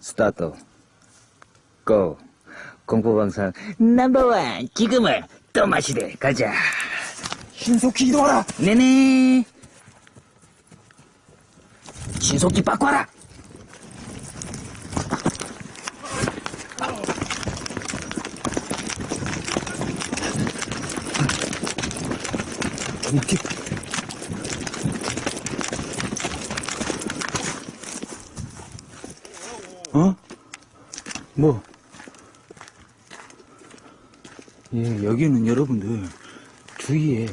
스타트. 고. 공포방송 넘버원 지금을 또 마시되 가자. 신속히 이동하라! 네네. 신속히 바꿔라. 어? 뭐? 예, 여기는 여러분들 주위에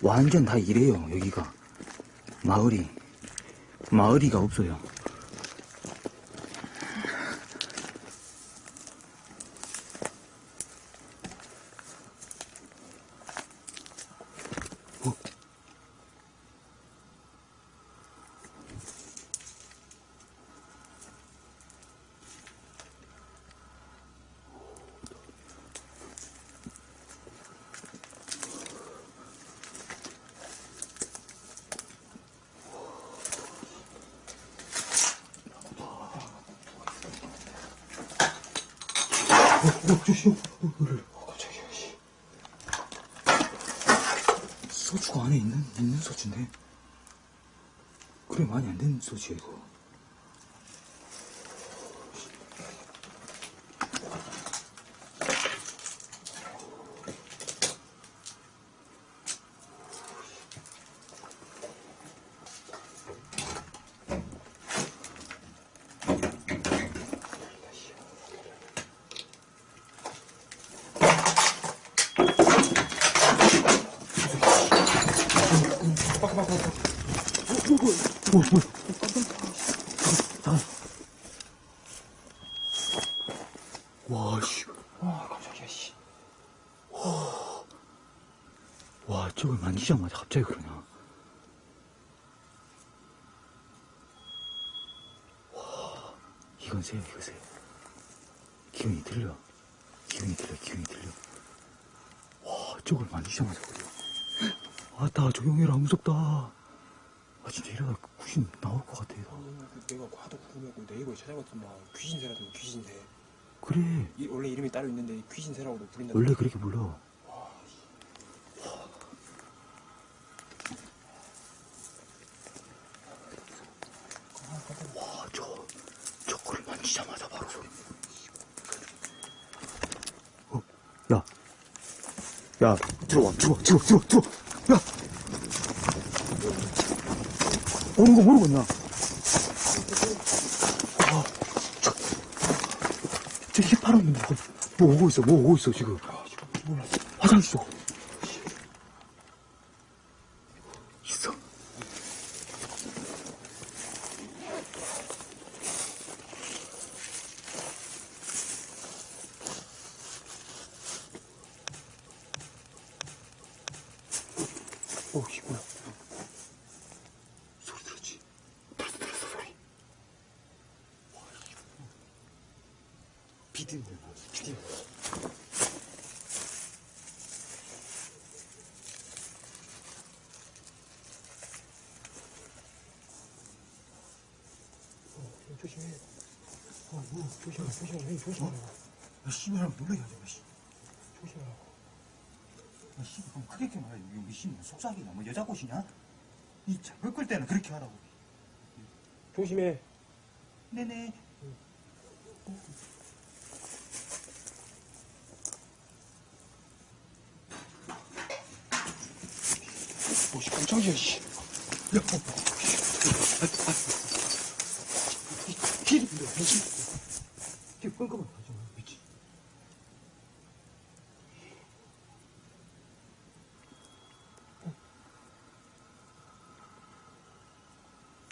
완전 다 이래요, 여기가. 마을이. 마을이가 없어요. 어, 조심. 어. 소주가 안에 있는, 있는 소주인데. 그래, 많이 안된 소주야, 이거. 어, 뭐야. 와, 씨. 와, 깜짝이야, 씨. 와, 와, 저걸 만지자마자 갑자기 그러냐. 와, 이건 새야, 이거 새. 기운이 들려. 기운이 들려, 기운이 들려. 와, 저걸 만지자마자 그래. 아따, 조용해라, 무섭다. 아, 진짜 이러다 귀신 나올 것 같아. 내가 하도 궁금해고 네이버에 찾아봤더니 막 귀신새라더니 귀신새 그래. 이, 원래 이름이 따로 있는데 귀신새라고도 부른다 원래 그렇게 불러. 와, 저, 저거를 만지자마자 바로 소리. 어, 야. 야, 들어와, 들어와, 들어와, 들어와, 들어와. 야! 오는 거 모르겠냐? 아, 저, 저 휘파람 뭐, 뭐 오고 있어, 뭐 오고 있어, 지금. 화장실 쪽. 있어. 어, 이 뭐야? 소리 들었지? 들었어, 들었어, 소리. 와, 이 비디오, 비디오. 조심해 어, 뭐, 조심해 조심해 형님 조심해 야, 하지 마, 씨. 조심하라고 야, 씨, 그럼 크게 게 말해. 여기 씨, 뭐 속삭이냐, 뭐 여자 꽃이냐? 이 작을 끌 때는 그렇게 하라고. 조심해 네네. 뭐씨 깜짝이야 씨 야, 어, 어. 아, 아, 이 길이 근데 무슨, 이게 깜깜하게 하지 마, 미치.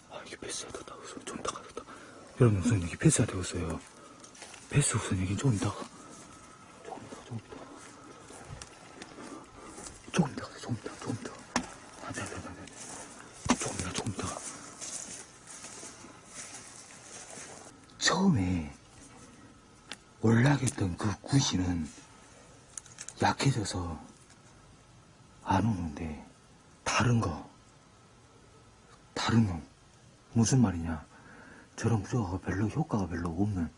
아, 이게 패스가 됐다. 우선 좀 이따가 됐다. 여러분, 우선 여기 패스가 되었어요. 패스 우선 여긴 좀 이따가. 조금 이따가, 조금 이따가. 조금 이따가, 조금 이따가, 조금 이따가. 아, 네, 네, 네, 네. 조금 이따가, 조금 이따가. 구시는 약해져서 안 오는데 다른 거 다른 놈 무슨 말이냐? 저런 무조가 별로 효과가 별로 없는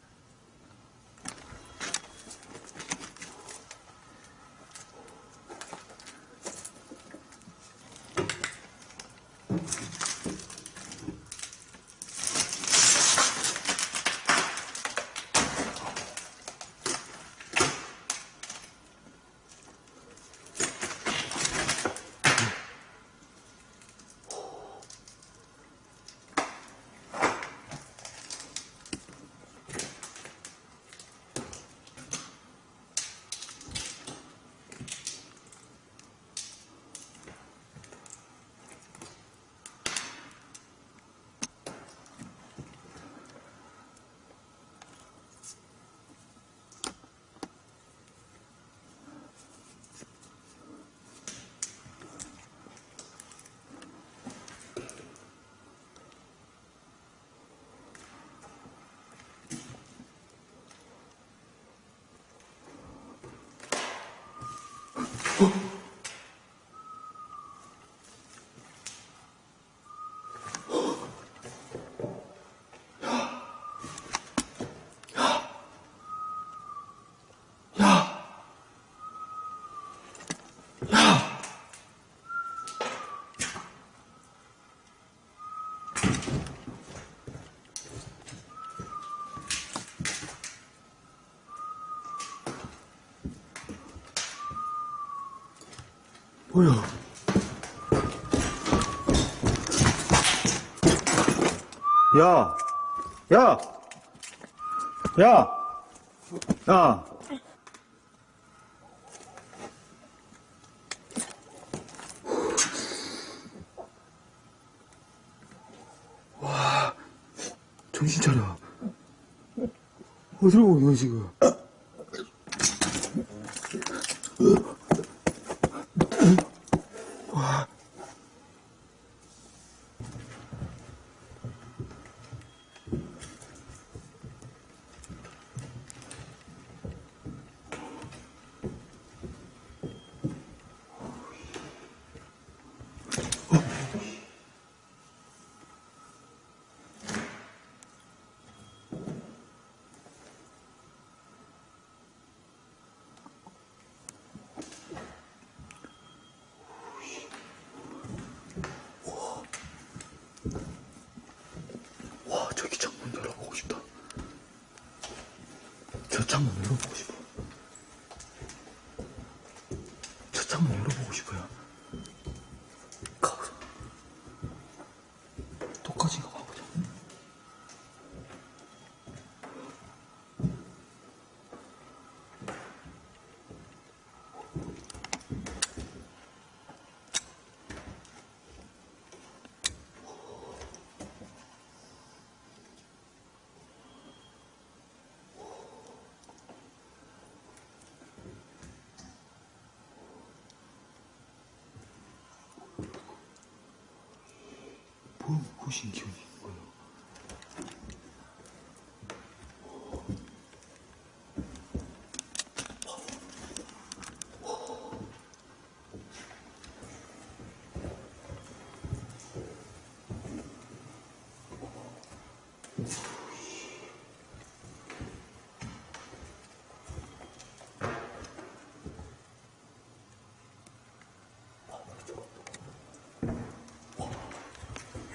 뭐야 야! 야! 야! 야! 정신 차려. 어디로 오냐, 지금? 와, 저기 창문 열어보고 싶다. 저 창문 열어보고 싶어. 저 창문 열어보고 싶어요. 가보자. 똑같이 가보자. 뭐, 무슨 기운이 거예요?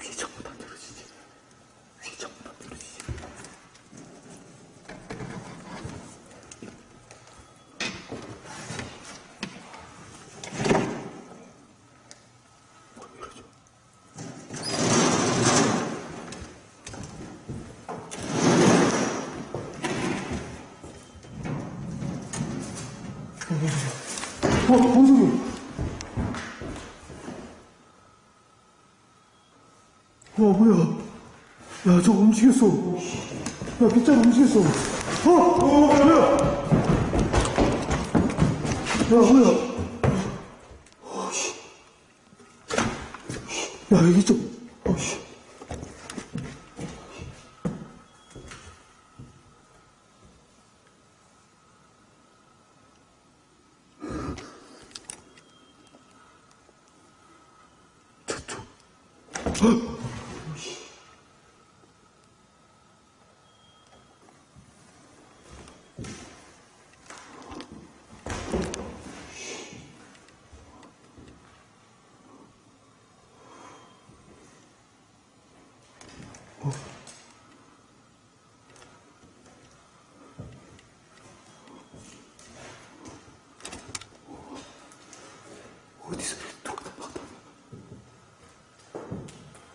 위에 창문 안 열어지지. 위에 창문 안 열어지지. 뭘 열어줘. 어, 뭔 소리야? 와 뭐야 야 저거 움직였어 야 빗자루 움직였어 어! 어 뭐야 야 뭐야 어, 씨. 야 여기 좀 어, 씨.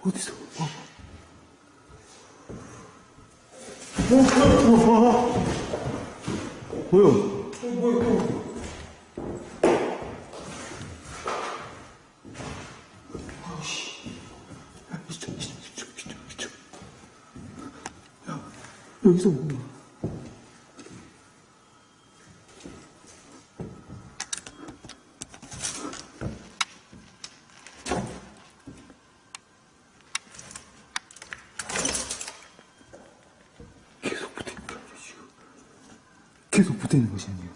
어디서? 어. 어, 어, 어. 뭐야? 야, 여기서 뭐? 계속 붙어 있는 거 아니야, 지금? 계속 붙어 있는 것이 아니에요.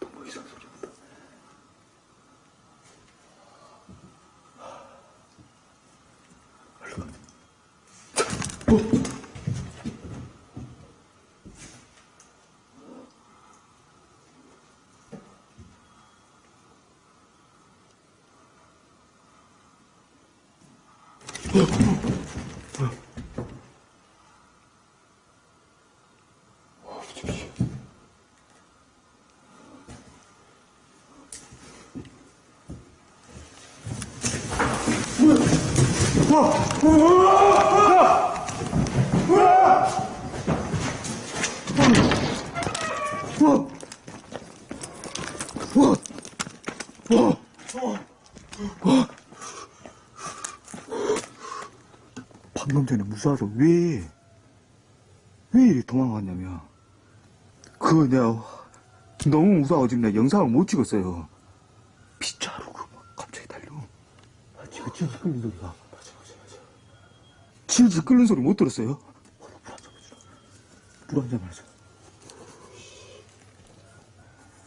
너무 이상한 소리 난다. 얼른 가. 어? 방금 전에 무서워서 왜, 왜 이리 도망갔냐면, 그거 내가 너무 무서워서 지금 내가 영상을 못 찍었어요. 빗자루 그막 갑자기 달려. 아, 지금 질질 끓는 소리가. 맞아, 맞아, 맞아. 질질 끓는 소리 못 들었어요? 어, 물한 잔 마시라. 물한 잔 마셔.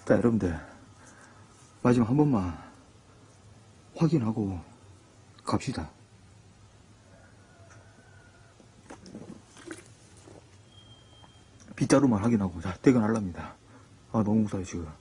자, 여러분들. 마지막 한 번만 확인하고 갑시다. 빗자루만 확인하고 자 퇴근하랍니다. 아 너무 무서워요 지금.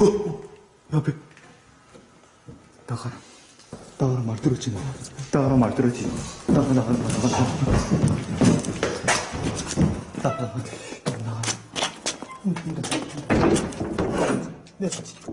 어, 어, 옆에 나가라. 나가라 말 들었지 나. 나가라 말 들었지. 나가 나가 나가 나가 나가. 나가 나가 나가. 내구